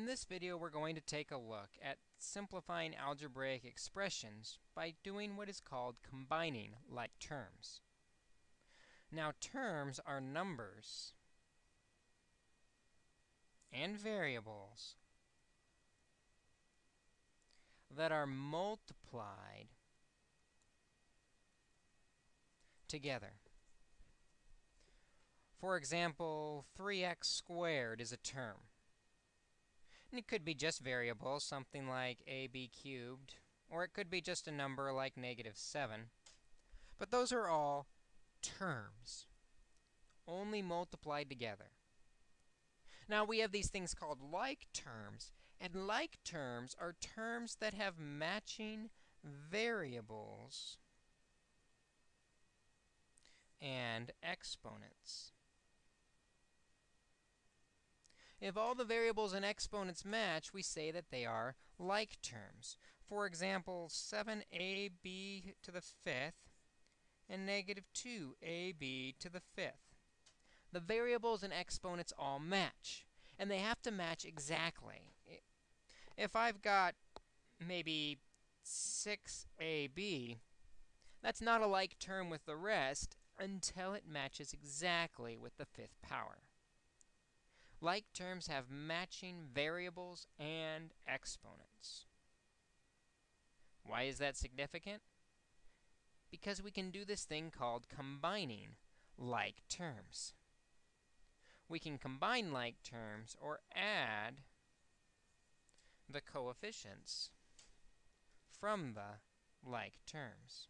In this video, we're going to take a look at simplifying algebraic expressions by doing what is called combining like terms. Now, terms are numbers and variables that are multiplied together. For example, 3x squared is a term. And it could be just variables, something like ab cubed, or it could be just a number like negative 7. But those are all terms, only multiplied together. Now, we have these things called like terms, and like terms are terms that have matching variables and exponents. If all the variables and exponents match, we say that they are like terms. For example, 7ab to the fifth and negative 2ab to the fifth. The variables and exponents all match, and they have to match exactly. If I've got maybe 6ab, that's not a like term with the rest until it matches exactly with the fifth power. Like terms have matching variables and exponents. Why is that significant? Because we can do this thing called combining like terms. We can combine like terms or add the coefficients from the like terms.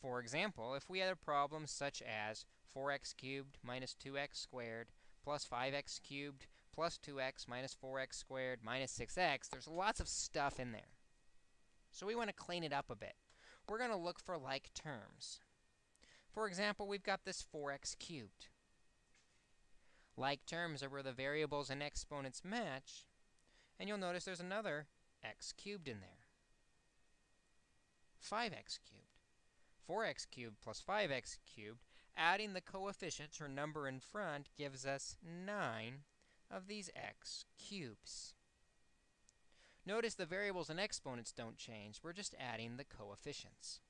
For example, if we had a problem such as 4x cubed minus 2x squared plus 5x cubed plus 2x minus 4x squared minus 6x, there's lots of stuff in there. So we want to clean it up a bit. We're going to look for like terms. For example, we've got this 4x cubed. Like terms are where the variables and exponents match, and you'll notice there's another x cubed in there. 5x cubed. 4x cubed plus 5x cubed, adding the coefficients or number in front gives us 9 of these x cubes. Notice the variables and exponents don't change. We're just adding the coefficients.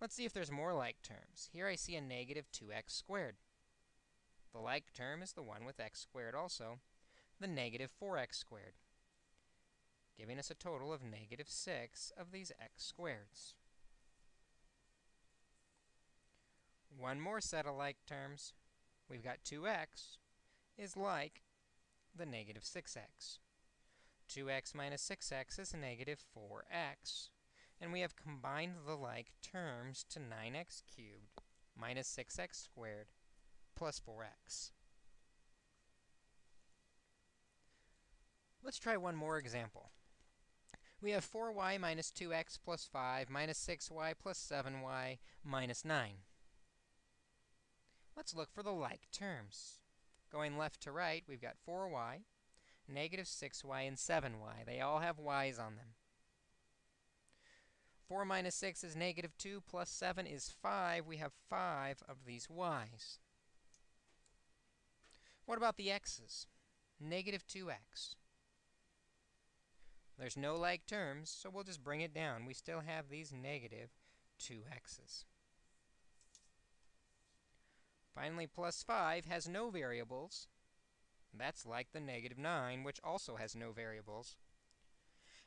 Let's see if there's more like terms. Here I see a negative 2x squared. The like term is the one with x squared also, the negative 4x squared, giving us a total of negative 6 of these x squareds. One more set of like terms. We've got 2x is like the negative 6x. 2x minus 6x is negative 4x. And we have combined the like terms to 9x cubed minus 6x squared plus 4x. Let's try one more example. We have 4y minus 2x plus 5 minus 6y plus 7y minus 9. Let's look for the like terms. Going left to right, we've got 4y, negative 6y, and 7y. They all have y's on them. 4 minus 6 is negative 2, plus 7 is 5. We have 5 of these y's. What about the x's? Negative 2x. There's no like terms, so we'll just bring it down. We still have these negative 2x's. Finally, plus 5 has no variables. That's like the negative 9, which also has no variables.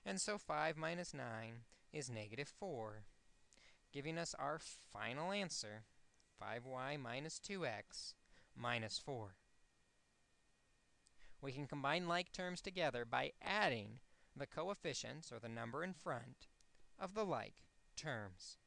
And so 5 minus 9 is negative 4, giving us our final answer, 5y minus 2x minus 4. We can combine like terms together by adding the coefficients, or the number in front, of the like terms.